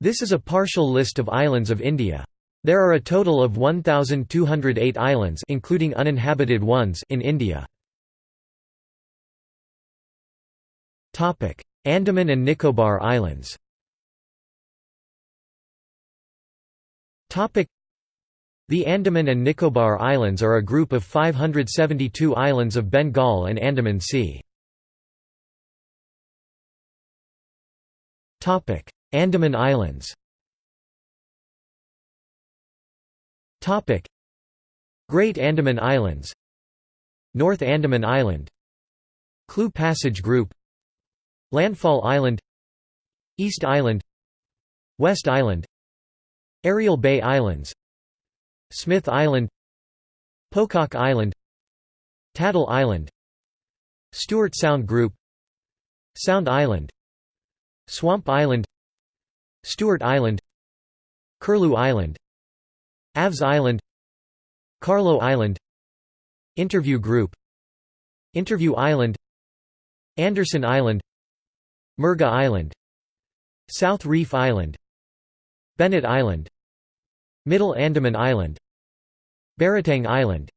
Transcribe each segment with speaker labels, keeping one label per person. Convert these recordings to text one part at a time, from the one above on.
Speaker 1: This is a partial list of islands of India. There are a total of 1208 islands including uninhabited ones in India. Topic: Andaman and Nicobar Islands. Topic: The Andaman and Nicobar Islands are a group of 572 islands of Bengal and Andaman Sea. Topic: Andaman Islands. Great Andaman Islands. North Andaman Island. Clue Passage Group. Landfall Island. East Island. West Island. Aerial Bay Islands. Smith Island. Pocock Island. Tattle Island. Stewart Sound Group. Sound Island. Swamp Island Stewart Island Curlew Island Avs Island Carlo Island Interview Group Interview Island Anderson Island Murga Island South Reef Island Bennett Island Middle Andaman Island Baratang Island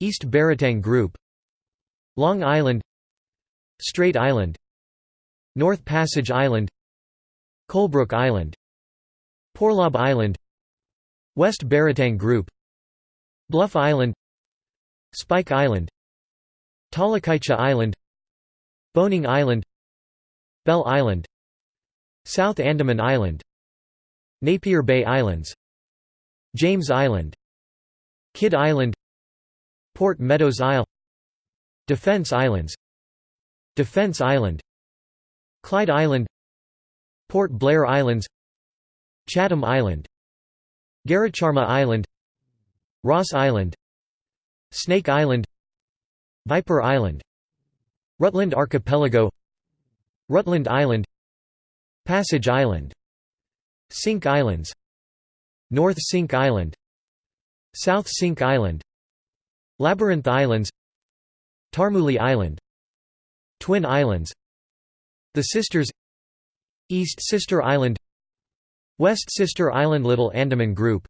Speaker 1: East Baratang Group Long Island Strait Island North Passage Island Colebrook Island Porlob Island West Baratang Group Bluff Island Spike Island Talakaicha Island Boning Island Bell Island South Andaman Island Napier Bay Islands James Island Kidd Island Port Meadows Isle Defence Islands Defence Island Clyde Island Port Blair Islands Chatham Island Garacharma Island Ross Island Snake Island Viper Island Rutland Archipelago Rutland Island Passage Island Cinque Islands North Cinque Island South Cinque Island Labyrinth Islands Tarmuli Island Twin Islands The Sisters East Sister Island West Sister Island Little Andaman Group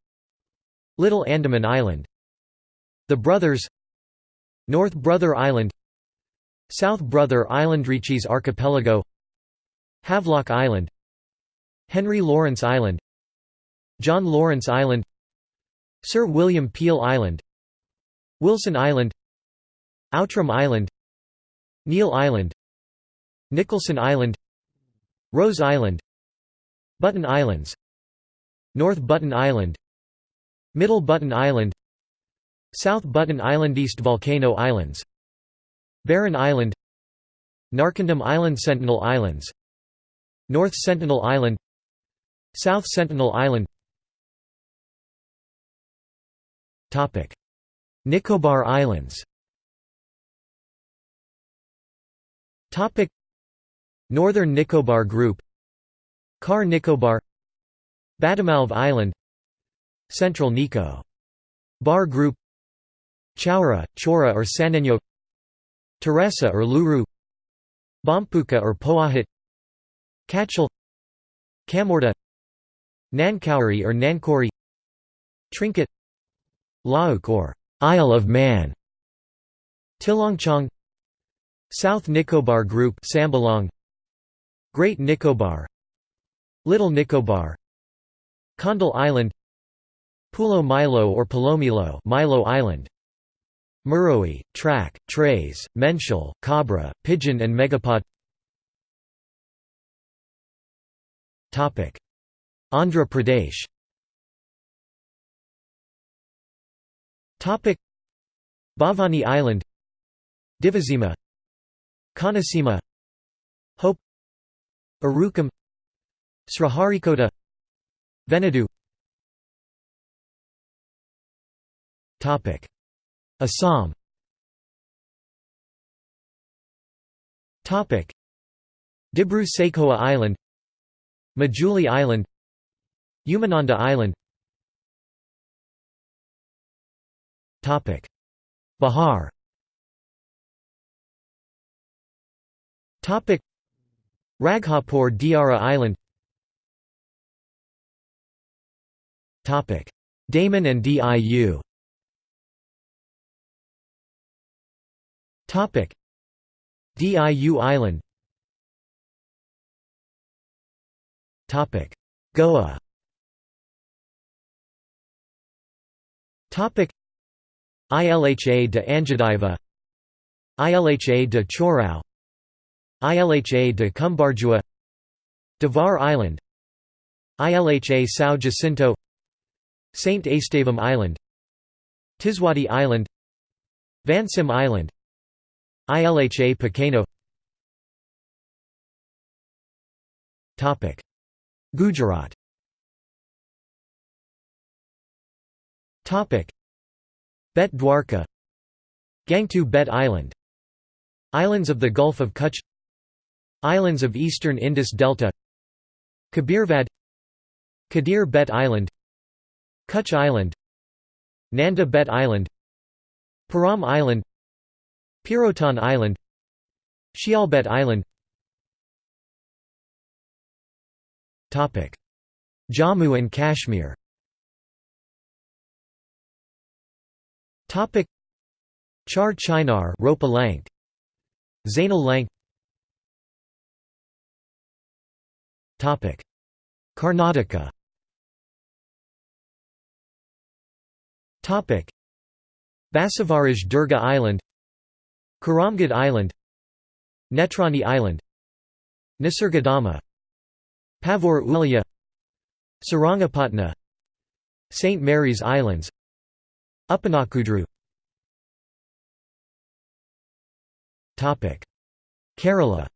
Speaker 1: Little Andaman Island The Brothers North Brother Island South Brother Island Ritchie's Archipelago Havelock Island Henry Lawrence Island John Lawrence Island Sir William Peel Island Wilson Island Outram Island Neil Island Nicholson Island Rose Island Button Islands North Button Island Middle Button Island South Button Island East Volcano Islands Barren Island Narcondam Island Sentinel Islands North Sentinel Island South Sentinel Island. Nicobar Islands Northern Nicobar Group Car Nicobar Batamalv Island Central Nico. Bar Group Chaura, Chora or Sanenyo Teresa or Luru Bompuka or Poahit Kachal Kamorta Nankauri or Nankori Trinket Lauk or Isle of Man Tilongchong South Nicobar Group Sambalong Great Nicobar. Little Nicobar. Condal Island. Pulo Milo or Palomilo Milo Island. Muroe, Track, Trays, Menshul, Cabra, Pigeon and Megapod. Andhra Pradesh. Bhavani Island. Divasima Kanasima. Hope Arukam Sriharikota Venadu Assam. Dibru Saikhowa Island Majuli Island Umananda Island. Bihar Raghapur Diara Island. Daman and Diu Topic. Diu Island. Topic. Goa. Topic. Ilha de Anjadiva Ilha de Chorao Ilha de Cumbarjua Devar Island Ilha São Jacinto Saint Estevão Island Tiswati Island Vansim Island Ilha Pequeno Gujarat. Bet Dwarka. Gangtu Bet Island. Islands of the Gulf of Kutch Islands of Eastern Indus Delta Kabirvad Kadir Bet Island Kutch Island Nanda Bet Island Param Island Pirotan Island Shialbet Island. Jammu and Kashmir. Char Chinar Ropa Lank. Zainal Lank Karnataka. Basavaraj Durga Island. Karamgad Island. Netrani Island. Nisargadama Pavor Ulya Sarangapatna. St. Mary's Islands. Uppanakudru Kerala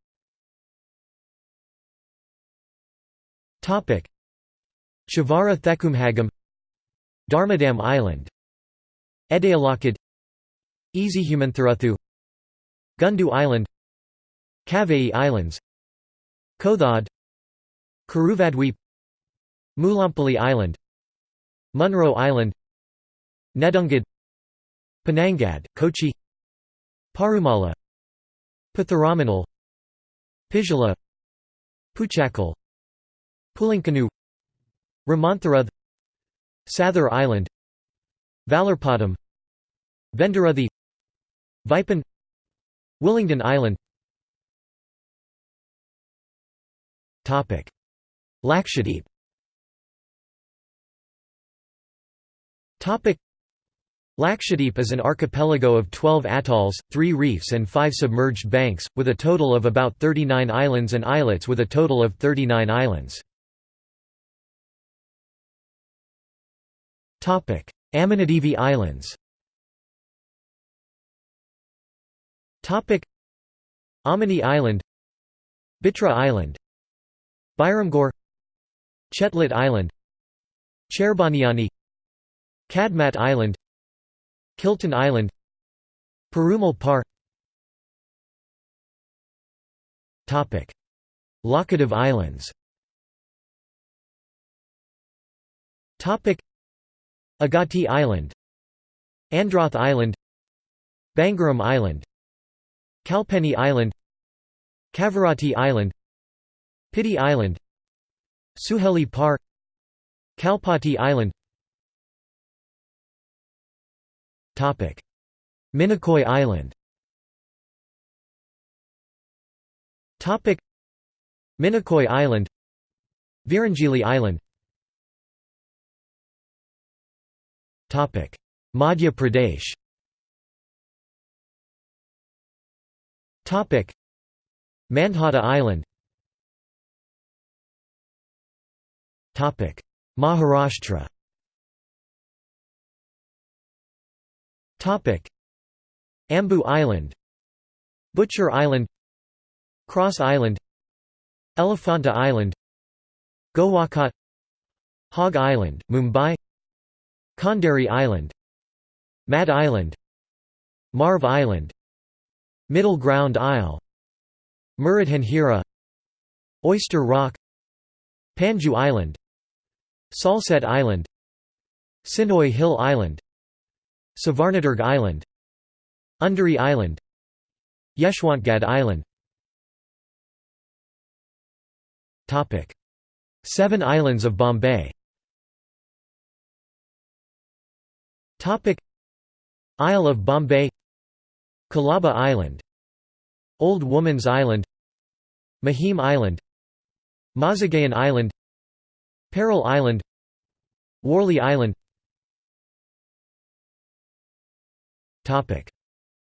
Speaker 1: Chavara Thekumhagam Dharmadam Island Edayalakad Easyhumanthuruthu Gundu Island Kavai Islands Kothad Karuvadweep Mulampally Island Munro Island Nedungad Panangad, Kochi Parumala Patharamanal Pijala Puchakal Pulinkanu Ramantharuth Sathar Island Vallarpadam Vendaruthi Vipan Willingdon Island. Lakshadweep. Lakshadweep is an archipelago of 12 atolls, 3 reefs and 5 submerged banks, with a total of about 39 islands and islets with a total of 39 islands. Amindivi Islands Amini Island Bitra Island Byramgor Chetlat Island Cherbaniani Kadmat Island Kilton Island Perumal Par Laccadive Islands Agatti Island Androth Island Bangaram Island Kalpeni Island Kavaratti Island Piti Island Suheli Par Kalpati Island. Minicoy Island. Minicoy Island Virangili Island Madhya Pradesh. Topic. Mandhata Island. Topic. Maharashtra. Topic. Ambu Island. Butcher Island. Cross Island. Elephanta Island. Gowakat Hog Island, Mumbai Kandari Island Mad Island Marv Island Middle Ground Isle Muradhanhira Oyster Rock Panju Island Salsette Island Sinoy Hill Island Savarnadurg Island Undari Island Yeshwantgad Island. Seven Islands of Bombay Isle of Bombay Colaba Island Old Woman's Island Mahim Island Mazagaon Island Pearl Island Worli Island Topic.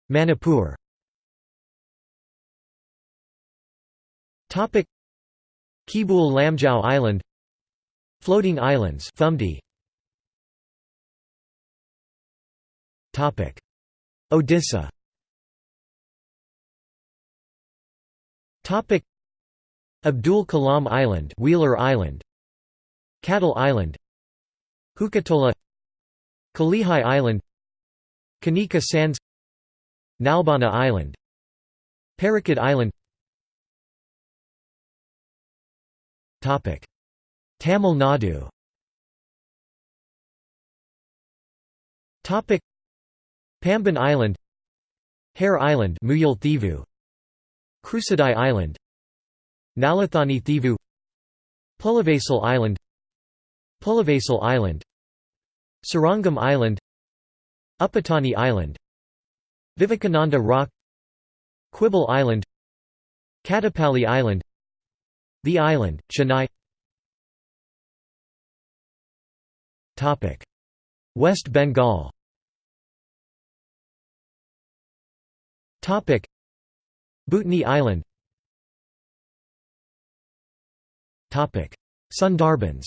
Speaker 1: Manipur Topic. Kibul Lamjau Island Floating Islands Phumdi Odisha. Abdul Kalam Island Wheeler Island. Cattle Island. Hukatola Kalihai Island. Kanika Sands. Nalbana Island. Parakat Island. Tamil Nadu Pamban Island Hare Island Krusadai Island Nalathani Thivu Pulavasal Island Pulavasal Island Sarangam Island Upatani Island Vivekananda Rock Quibble Island Katapali Island The Island, Chennai. West Bengal Bhutani Island. Topic: Sundarbans.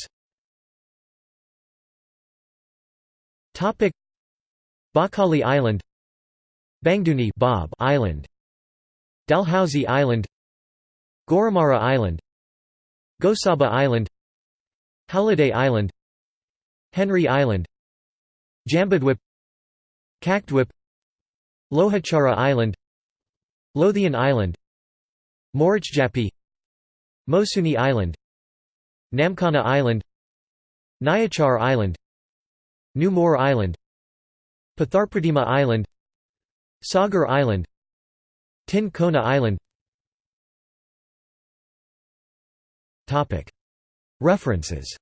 Speaker 1: Topic: Bakali Island. Bangduni Bob Island. Dalhousie Island. Goramara Island. Gosaba Island. Halliday Island. Henry Island. Jambudwip Kaktwip Lohachara Island Lothian Island Morichjapi Mosuni Island Namkana Island Nyachar Island New Moor Island Patharpratima Island Sagar Island Tin Kona Island. References